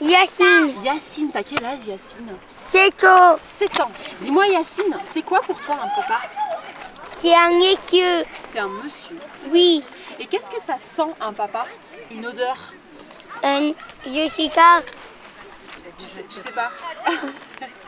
Yacine. Yacine, t'as quel âge Yacine? 7 ans. 7 ans. Dis-moi Yacine, c'est quoi pour toi un papa? C'est un monsieur. C'est un monsieur. Oui. Et qu'est-ce que ça sent un papa? Une odeur? Un Jessica. Tu sais, tu sais pas?